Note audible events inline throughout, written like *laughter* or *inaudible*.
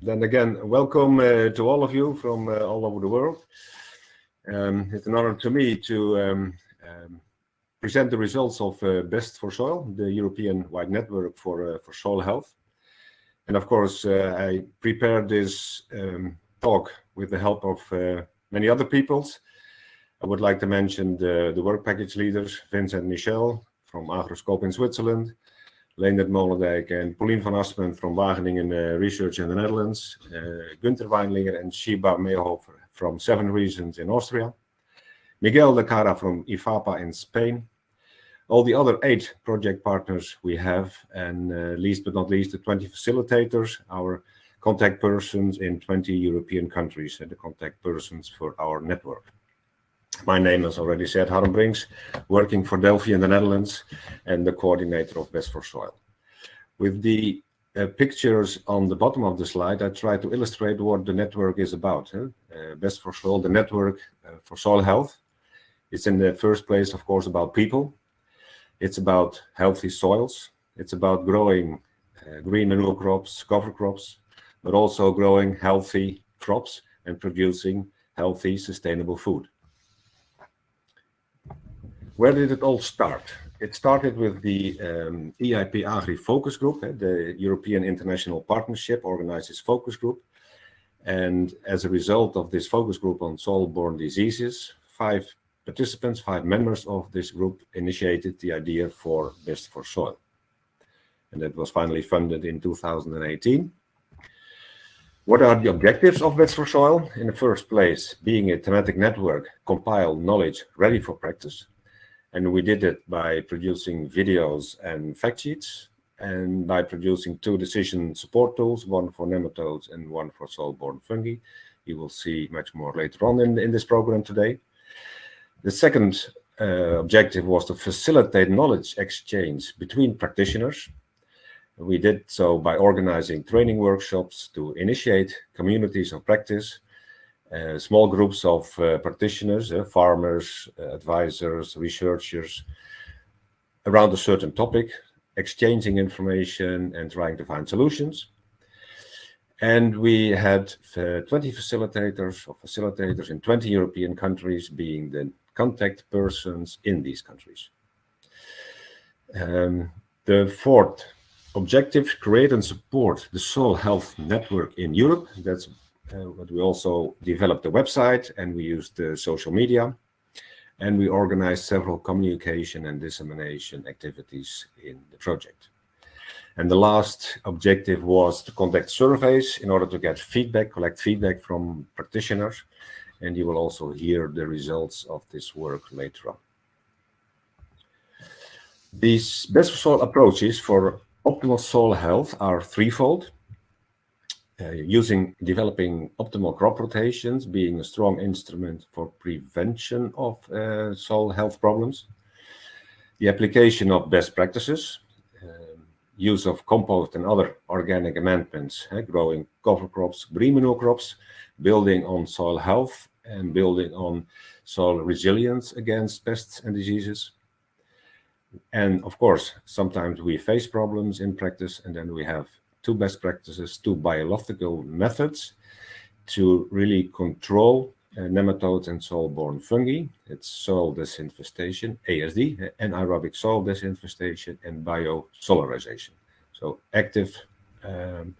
Then again, welcome uh, to all of you from uh, all over the world. Um, it's an honor to me to um, um, present the results of uh, Best for Soil, the European-wide network for, uh, for soil health. And of course, uh, I prepared this um, talk with the help of uh, many other peoples. I would like to mention the, the work package leaders, Vincent Michel from Agroscope in Switzerland, Leendert Molendijk and Pauline van Aspen from Wageningen uh, Research in the Netherlands, uh, Günther Weinlinger and Shiba Meehofer from Seven Regions in Austria, Miguel de Cara from IFAPA in Spain, all the other eight project partners we have, and uh, least but not least the 20 facilitators, our contact persons in 20 European countries, and the contact persons for our network. My name, as already said, Harm Brinks, working for Delphy in the Netherlands and the coordinator of Best for Soil. With the uh, pictures on the bottom of the slide, I try to illustrate what the network is about. Huh? Uh, Best for Soil, the network uh, for soil health. It's in the first place, of course, about people. It's about healthy soils. It's about growing uh, green manure crops, cover crops, but also growing healthy crops and producing healthy, sustainable food. Where did it all start? It started with the um, EIP Agri Focus Group, eh, the European International Partnership organizes focus group. And as a result of this focus group on soil-borne diseases, five participants, five members of this group initiated the idea for Best for Soil. And that was finally funded in 2018. What are the objectives of Best for Soil? In the first place, being a thematic network, compile knowledge ready for practice. And we did it by producing videos and fact sheets and by producing two decision support tools, one for nematodes and one for soil-borne fungi. You will see much more later on in, in this program today. The second uh, objective was to facilitate knowledge exchange between practitioners. We did so by organizing training workshops to initiate communities of practice small groups of uh, practitioners, uh, farmers, advisors, researchers, around a certain topic, exchanging information and trying to find solutions. And we had 20 facilitators or facilitators in 20 European countries being the contact persons in these countries. Um, the fourth objective, create and support the soil health network in Europe. That's uh, Uh, but we also developed a website and we used the social media and we organized several communication and dissemination activities in the project. And the last objective was to conduct surveys in order to get feedback, collect feedback from practitioners. And you will also hear the results of this work later on. These best soil approaches for optimal soil health are threefold uh, using developing optimal crop rotations being a strong instrument for prevention of uh, soil health problems. The application of best practices, um, use of compost and other organic amendments, uh, growing cover crops, green manure crops, building on soil health and building on soil resilience against pests and diseases. And of course, sometimes we face problems in practice and then we have two best practices, two biological methods to really control uh, nematodes and soil-borne fungi. It's soil disinfestation, ASD, anaerobic soil disinfestation, and biosolarization. So active um,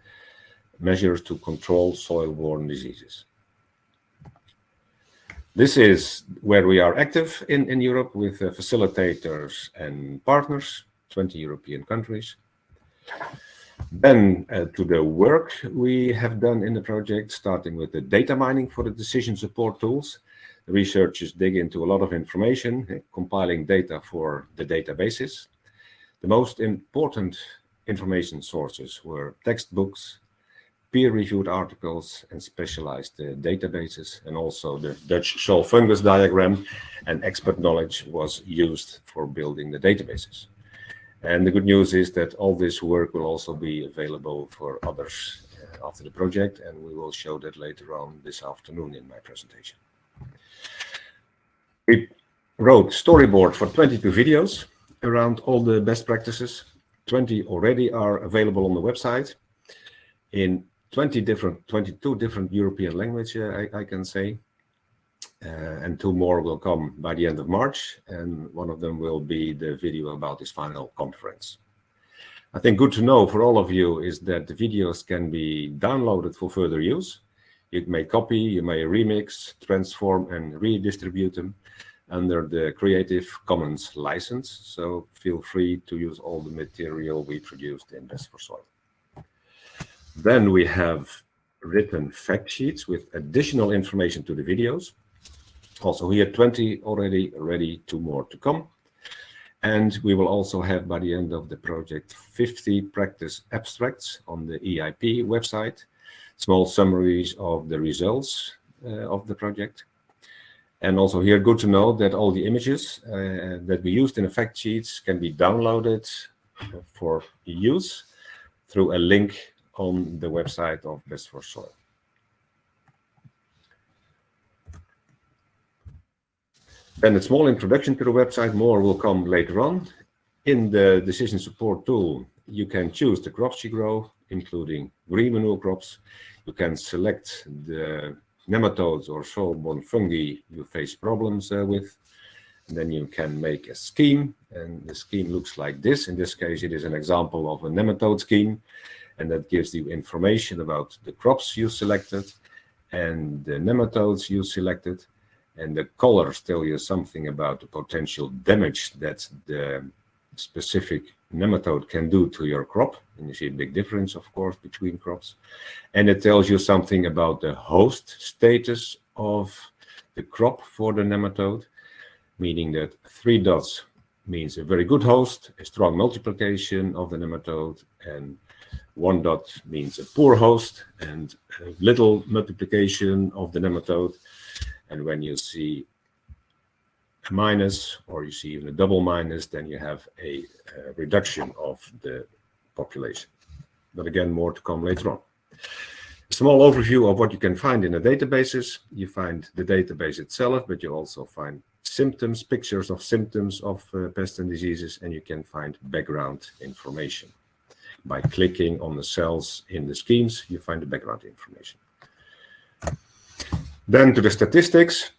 measures to control soil-borne diseases. This is where we are active in, in Europe with uh, facilitators and partners, 20 European countries. Then uh, to the work we have done in the project, starting with the data mining for the decision support tools. The researchers dig into a lot of information, uh, compiling data for the databases. The most important information sources were textbooks, peer-reviewed articles and specialized uh, databases and also the Dutch soil fungus diagram and expert knowledge was used for building the databases. And the good news is that all this work will also be available for others uh, after the project, and we will show that later on this afternoon in my presentation. We wrote storyboard for 22 videos around all the best practices. 20 already are available on the website. In 20 different, 22 different European languages, I, I, can say. Uh, and two more will come by the end of March, and one of them will be the video about this final conference. I think good to know for all of you is that the videos can be downloaded for further use. You may copy, you may remix, transform, and redistribute them under the Creative Commons license. So feel free to use all the material we produced in Best for Soil. Then we have written fact sheets with additional information to the videos. Also here 20 already ready, two more to come. And we will also have by the end of the project 50 practice abstracts on the EIP website, small summaries of the results uh, of the project. And also here, good to know that all the images uh, that we used in the fact sheets can be downloaded for use through a link on the website of Best for Soil. Then a small introduction to the website, more will come later on. In the decision support tool, you can choose the crops you grow, including green manure crops. You can select the nematodes or soil-borne fungi you face problems uh, with. And then you can make a scheme, and the scheme looks like this. In this case, it is an example of a nematode scheme, and that gives you information about the crops you selected and the nematodes you selected and the colors tell you something about the potential damage that the specific nematode can do to your crop. And you see a big difference, of course, between crops. And it tells you something about the host status of the crop for the nematode, meaning that three dots means a very good host, a strong multiplication of the nematode, and one dot means a poor host and little multiplication of the nematode. And when you see a minus, or you see even a double minus, then you have a, a reduction of the population. But again, more to come later on. A small overview of what you can find in the databases. You find the database itself, but you also find symptoms, pictures of symptoms of uh, pests and diseases, and you can find background information. By clicking on the cells in the schemes, you find the background information. Then to the statistics.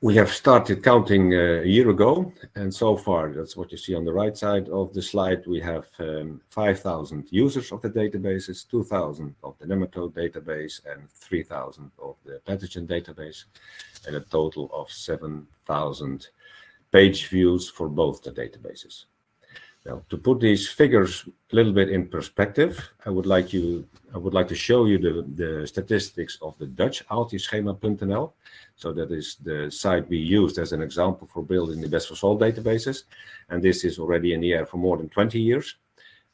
We have started counting uh, a year ago, and so far, that's what you see on the right side of the slide, we have um, 5,000 users of the databases, 2,000 of the nematode database, and 3,000 of the pathogen database, and a total of 7,000 page views for both the databases. Now, to put these figures a little bit in perspective, I would like you, I would like to show you the, the statistics of the Dutch aaltjesschema.nl. So that is the site we used as an example for building the best for soil databases. And this is already in the air for more than 20 years.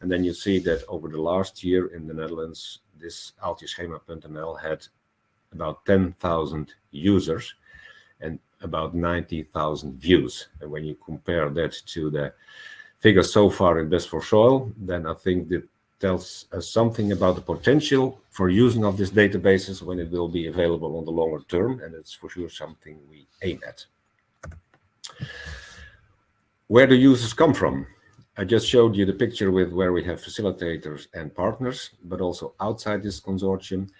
And then you see that over the last year in the Netherlands, this aaltjesschema.nl had about 10,000 users and about 90,000 views. And when you compare that to the figures so far in Best for Soil, then I think that tells us something about the potential for using of these databases when it will be available on the longer term, and it's for sure something we aim at. Where do users come from? I just showed you the picture with where we have facilitators and partners, but also outside this consortium,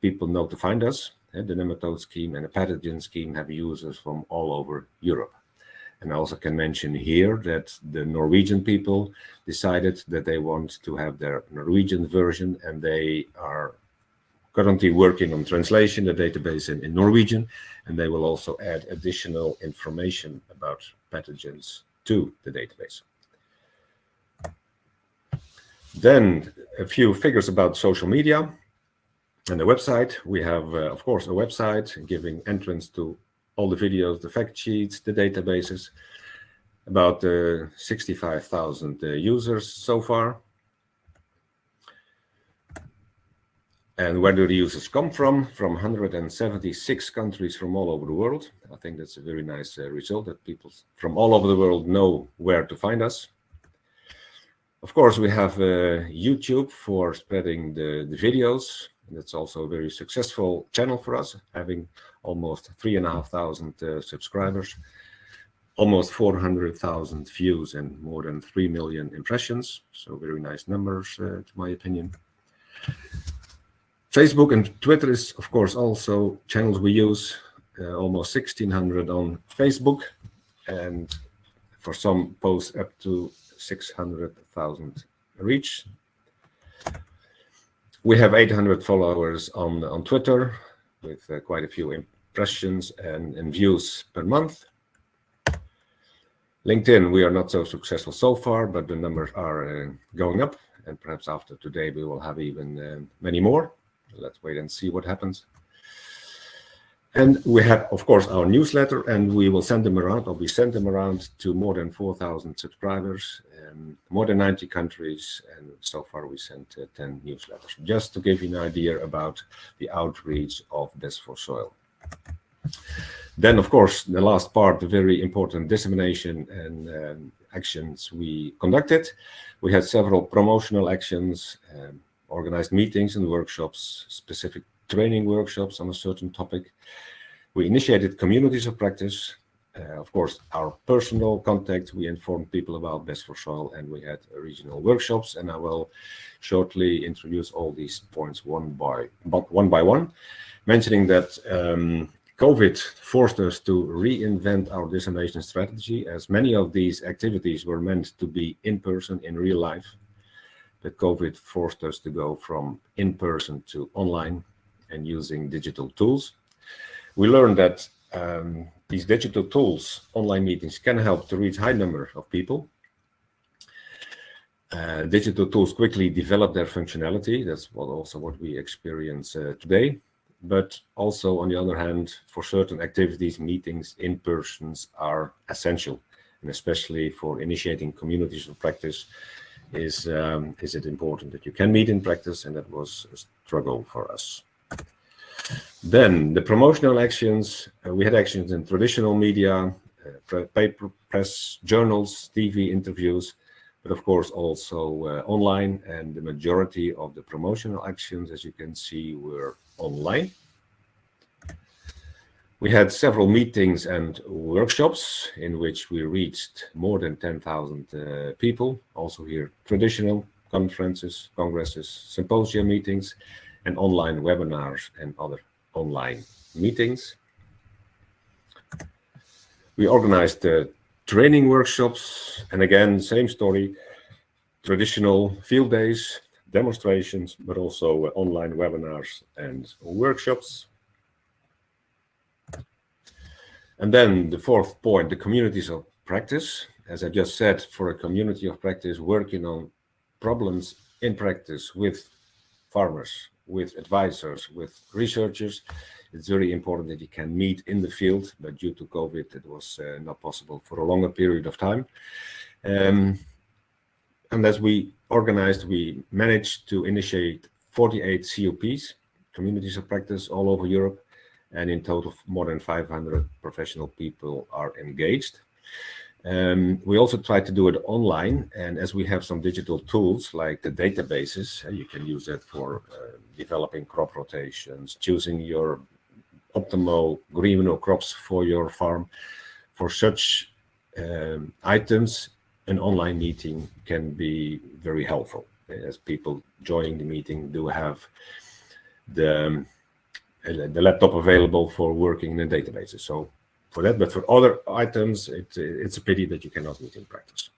people know to find us. The nematode scheme and the pathogen scheme have users from all over Europe. And I also can mention here that the Norwegian people decided that they want to have their Norwegian version and they are currently working on translation the database in, in Norwegian and they will also add additional information about pathogens to the database. Then a few figures about social media and the website. We have, uh, of course, a website giving entrance to all the videos, the fact sheets, the databases, about uh, 65,000 uh, users so far. And where do the users come from? From 176 countries from all over the world. I think that's a very nice uh, result that people from all over the world know where to find us. Of course, we have uh, YouTube for spreading the, the videos. That's also a very successful channel for us, having almost three and a half thousand uh, subscribers, almost 400,000 views and more than 3 million impressions. So very nice numbers, uh, to my opinion. Facebook and Twitter is, of course, also channels we use. Uh, almost 1600 on Facebook and for some posts up to 600,000 reach. We have 800 followers on, on Twitter with uh, quite a few impressions and, and views per month. LinkedIn, we are not so successful so far, but the numbers are uh, going up. And perhaps after today, we will have even uh, many more. Let's wait and see what happens. And we have, of course, our newsletter, and we will send them around, or we send them around to more than 4,000 subscribers, um, more than 90 countries, and so far we sent uh, 10 newsletters, just to give you an idea about the outreach of Best for Soil. Then, of course, the last part, the very important dissemination and um, actions we conducted. We had several promotional actions, um, organized meetings and workshops, specific training workshops on a certain topic. We initiated communities of practice. Uh, of course, our personal contact, we informed people about Best for Soil and we had regional workshops and I will shortly introduce all these points one by, one, by one, mentioning that um, COVID forced us to reinvent our dissemination strategy as many of these activities were meant to be in person in real life. But COVID forced us to go from in person to online and using digital tools. We learned that um, these digital tools, online meetings, can help to reach high number of people. Uh, digital tools quickly develop their functionality. That's what also what we experience uh, today. But also, on the other hand, for certain activities, meetings in persons are essential, and especially for initiating communities of practice, is um, is it important that you can meet in practice, and that was a struggle for us. Then the promotional actions, uh, we had actions in traditional media, uh, paper, press, journals, TV interviews, but of course also uh, online and the majority of the promotional actions, as you can see, were online. We had several meetings and workshops in which we reached more than 10,000 uh, people, also here traditional conferences, congresses, symposia meetings, and online webinars and other online meetings. We organized uh, training workshops, and again, same story, traditional field days, demonstrations, but also uh, online webinars and workshops. And then the fourth point, the communities of practice. As I just said, for a community of practice, working on problems in practice with farmers, with advisors, with researchers. It's very important that you can meet in the field, but due to COVID, it was uh, not possible for a longer period of time. Um, and as we organized, we managed to initiate 48 COPs, communities of practice all over Europe, and in total more than 500 professional people are engaged. Um, we also try to do it online, and as we have some digital tools like the databases, uh, you can use that for uh, developing crop rotations, choosing your optimal green or crops for your farm. For such um, items, an online meeting can be very helpful, as people joining the meeting do have the, um, the laptop available for working in the databases. So for that, but for other items, it, it's a pity that you cannot meet in practice.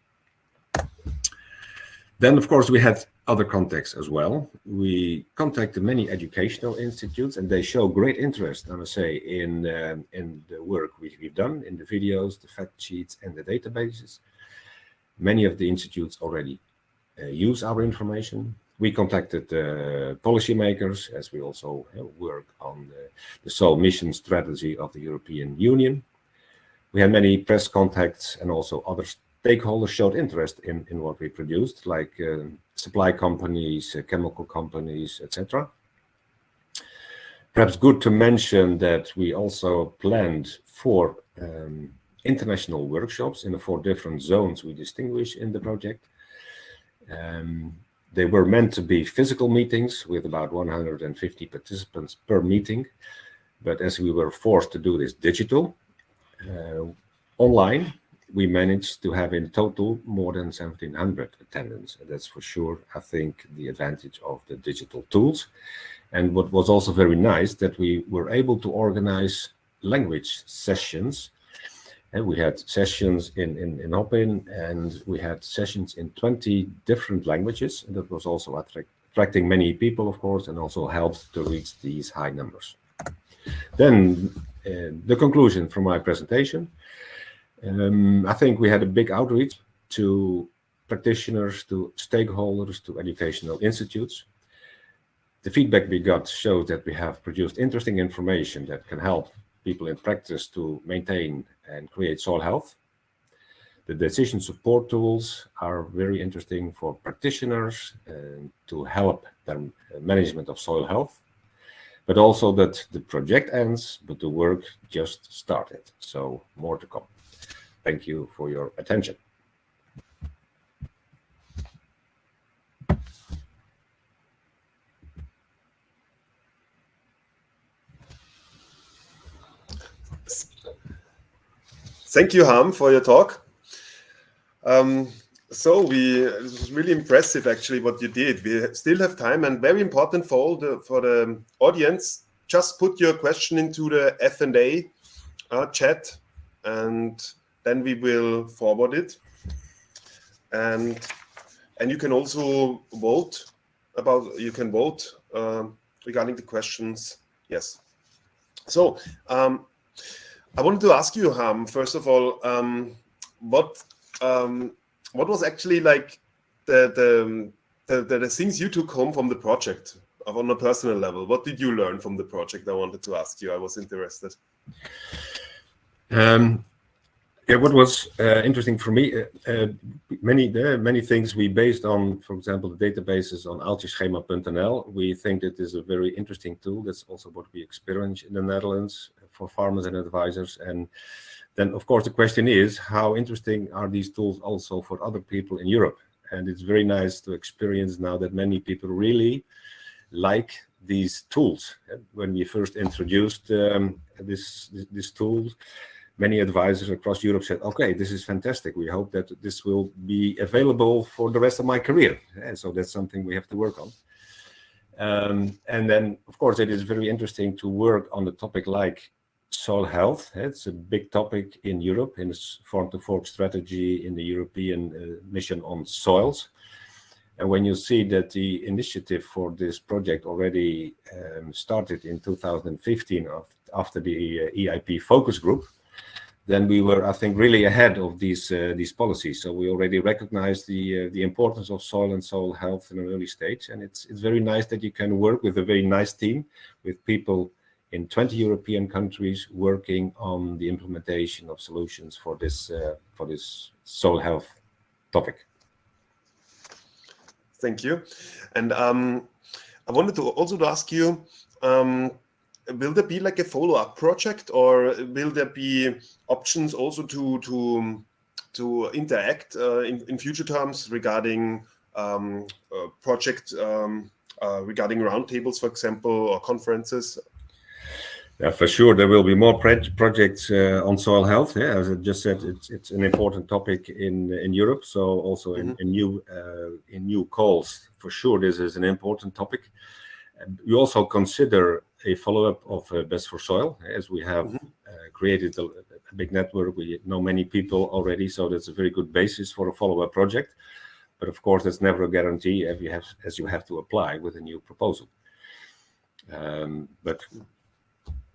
Then, of course, we had other contacts as well. We contacted many educational institutes, and they show great interest, I must say, in uh, in the work we, have done, in the videos, the fact sheets, and the databases. Many of the institutes already uh, use our information. We contacted uh, policymakers, as we also uh, work on the, soil mission strategy of the European Union. We had many press contacts and also other stakeholders showed interest in, in what we produced, like uh, supply companies, chemical companies, etc. Perhaps good to mention that we also planned four um, international workshops in the four different zones we distinguish in the project. Um, they were meant to be physical meetings with about 150 participants per meeting. But as we were forced to do this digital, uh, online, we managed to have in total more than 1700 attendance. That's for sure, I think, the advantage of the digital tools. And what was also very nice that we were able to organize language sessions. And we had sessions in, in, in Hopin and we had sessions in 20 different languages. And that was also attract, attracting many people, of course, and also helped to reach these high numbers. Then uh, the conclusion from my presentation. Um, I think we had a big outreach to practitioners, to stakeholders, to educational institutes. The feedback we got showed that we have produced interesting information that can help people in practice to maintain and create soil health. The decision support tools are very interesting for practitioners and to help their uh, management of soil health, but also that the project ends, but the work just started. So more to come. Thank you for your attention. Thank you, Harm, for your talk. Um, so we it was really impressive actually what you did. We still have time and very important for all the for the audience. Just put your question into the F and A uh, chat, and then we will forward it. And and you can also vote about you can vote um, regarding the questions. Yes. So um, I wanted to ask you, Harm, first of all, um, what um, what was actually like the, the, the the things you took home from the project on a personal level? What did you learn from the project? I wanted to ask you. I was interested. Um, yeah, what was uh, interesting for me, uh, uh, many many things we based on, for example, the databases on aaltjesschema.nl. We think it is a very interesting tool. That's also what we experience in the Netherlands for farmers and advisors. And then, of course, the question is, how interesting are these tools also for other people in Europe? And it's very nice to experience now that many people really like these tools. When we first introduced um, this, this, this tool, many advisors across Europe said, okay, this is fantastic. We hope that this will be available for the rest of my career. And so that's something we have to work on. Um, and then, of course, it is very interesting to work on the topic like soil health. It's a big topic in Europe in its farm to fork strategy in the European uh, mission on soils. And when you see that the initiative for this project already um, started in 2015 after the uh, EIP focus group, then we were, I think, really ahead of these uh, these policies. So we already recognized the uh, the importance of soil and soil health in an early stage, and it's it's very nice that you can work with a very nice team with people in 20 European countries working on the implementation of solutions for this uh, for this soil health topic. Thank you, and um, I wanted to also ask you. Um, will there be like a follow-up project or will there be options also to to to interact uh, in, in future terms regarding um, uh, project um, uh, regarding roundtables, for example, or conferences? Yeah, for sure, there will be more projects uh, on soil health. Yeah, as I just said, it's it's an important topic in in Europe. So also in, mm -hmm. in new uh, in new calls, for sure, this is an important topic. We also consider a follow-up of uh, Best for Soil, as we have mm -hmm. created a, a, big network. We know many people already, so that's a very good basis for a follow-up project. But of course, that's never a guarantee as you have, as you have to apply with a new proposal. Um, but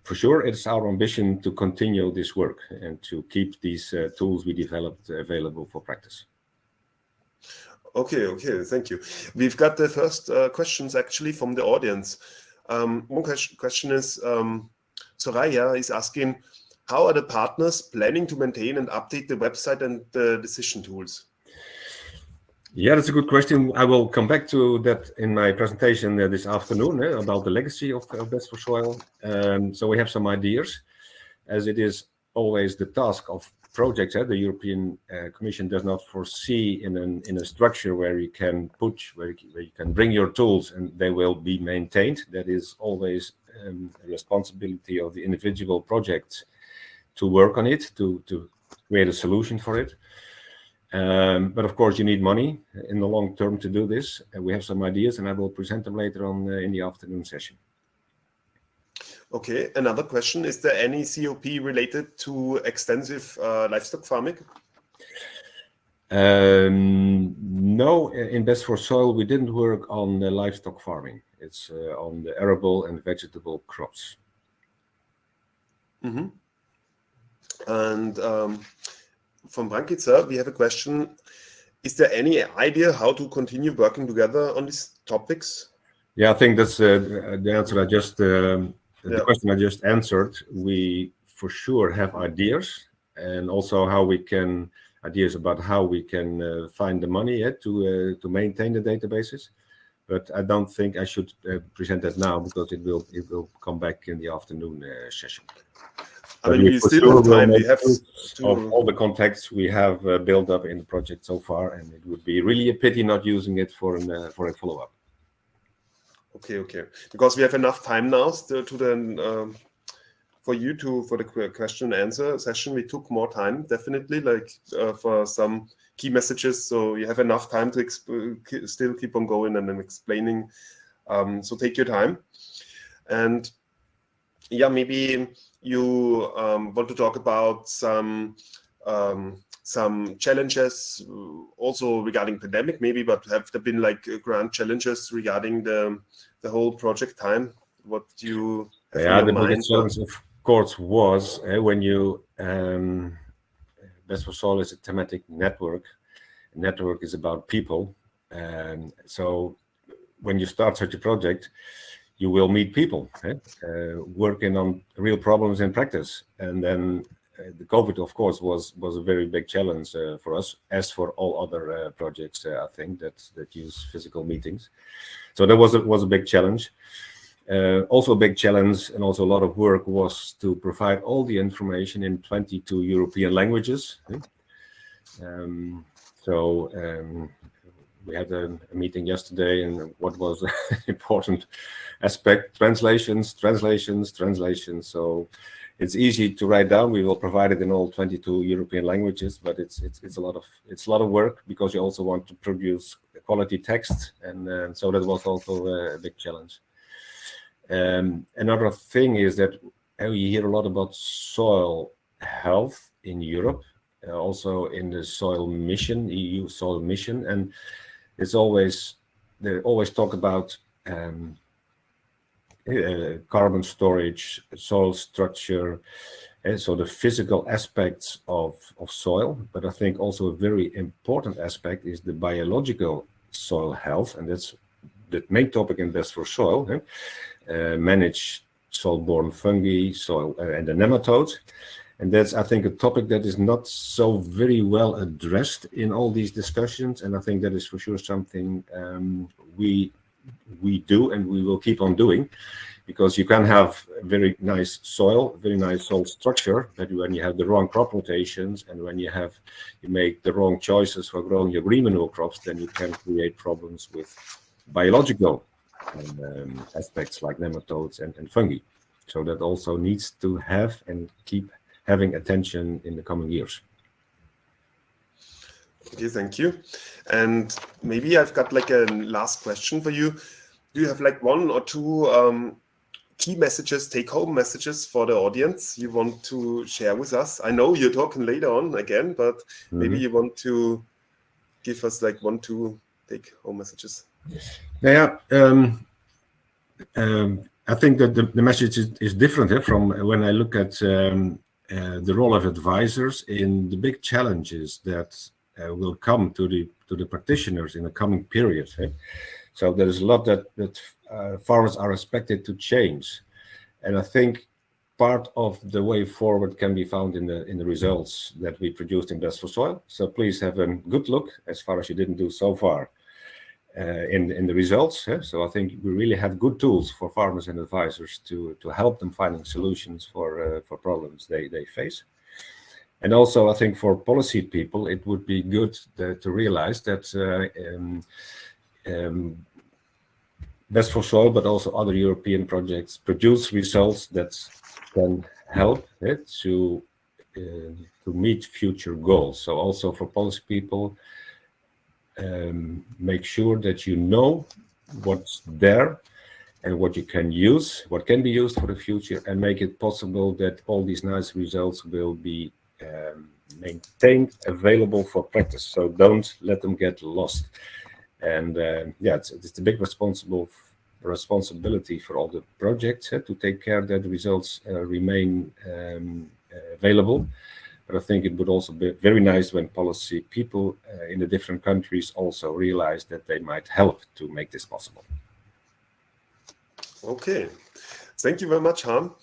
for sure, it's our ambition to continue this work and to keep these uh, tools we developed available for practice. Okay, okay, thank you. We've got the first uh, questions actually from the audience. Um, one question, is, um, Soraya is asking, how are the partners planning to maintain and update the website and the decision tools? Yeah, that's a good question. I will come back to that in my presentation uh, this afternoon eh, about the legacy of, of Best for Soil. Um, so we have some ideas, as it is always the task of projects. Eh, the European uh, Commission does not foresee in an in a structure where you can put where you, where you can bring your tools and they will be maintained. That is always um, a responsibility of the individual projects to work on it to to create a solution for it. Um, but of course, you need money in the long term to do this. And we have some ideas, and I will present them later on in the afternoon session. Okay, another question. Is there any COP related to extensive uh, livestock farming? Um, no, in Best for Soil, we didn't work on the livestock farming. It's uh, on the arable and vegetable crops. Mm -hmm. And um, from Brankitzer, we have a question. Is there any idea how to continue working together on these topics? Yeah, I think that's uh, the answer I just, um, yeah. the question I just answered. We for sure have ideas and also how we can, ideas about how we can uh, find the money yeah, to, uh, to maintain the databases. But I don't think I should uh, present that now because it will, it will come back in the afternoon uh, session. I mean, we still have time. We have to... of all the contacts we have uh, built up in the project so far, and it would be really a pity not using it for an uh, for a follow up. Okay, okay. Because we have enough time now to, to then um, for you to for the question and answer session. We took more time, definitely, like uh, for some key messages. So you have enough time to still keep on going and then explaining. Um, so take your time, and yeah, maybe you um, want to talk about some um, some challenges also regarding pandemic maybe, but have there been like grand challenges regarding the the whole project time? What do you yeah, the biggest challenge of course was uh, when you um, Best for Soil is a thematic network. network is about people, and so when you start such a project, you will meet people eh? uh, working on real problems in practice. And then uh, the COVID, of course, was was a very big challenge uh, for us, as for all other uh, projects, uh, I think, that that use physical meetings. So that was a, was a big challenge. Uh, also a big challenge and also a lot of work was to provide all the information in 22 European languages. Eh? Um, so um, we had a, a, meeting yesterday and what was *laughs* an important aspect, translations, translations, translations. So it's easy to write down. We will provide it in all 22 European languages, but it's it's it's a lot of it's a lot of work because you also want to produce quality text, and uh, so that was also a big challenge. Um, another thing is that uh, we hear a lot about soil health in Europe, uh, also in the soil mission, EU soil mission, and it's always they always talk about um, uh, carbon storage, soil structure, and so the physical aspects of, of soil. But I think also a very important aspect is the biological soil health, and that's the main topic in Best for Soil. Uh, manage soil-borne fungi, soil uh, and the nematodes. And that's, I think, a topic that is not so very well addressed in all these discussions. And I think that is for sure something um, we we do and we will keep on doing because you can have very nice soil, very nice soil structure, but when you have the wrong crop rotations and when you have you make the wrong choices for growing your green manure crops, then you can create problems with biological um, aspects like nematodes and, and fungi. So that also needs to have and keep having attention in the coming years. Okay, thank you. And maybe I've got like a last question for you. Do you have like one or two um, key messages, take-home messages for the audience you want to share with us? I know you're talking later on again, but mm -hmm. maybe you want to give us like one, two take-home messages. Yeah, um, um, I think that the, the message is, is different eh, from when I look at um, uh, the role of advisors in the big challenges that uh, will come to the to the practitioners in the coming period. *laughs* So there is a lot that that uh, farmers are expected to change, and I think part of the way forward can be found in the in the results that we produced in Best for Soil. So please have a good look as far as you didn't do so far in in the results. Eh? So I think we really have good tools for farmers and advisors to to help them finding solutions for uh, for problems they they face. And also, I think for policy people, it would be good to, to realize that uh, um, um, Best for Soil, but also other European projects produce results that can help it to to meet future goals. So also for policy people, um, make sure that you know what's there and what you can use, what can be used for the future, and make it possible that all these nice results will be um, maintained, available for practice. So don't let them get lost. And uh, yeah, it's, it's a big responsible responsibility for all the projects uh, to take care that the results uh, remain um, available. But I think it would also be very nice when policy people uh, in the different countries also realize that they might help to make this possible. Okay. Thank you very much, Harm.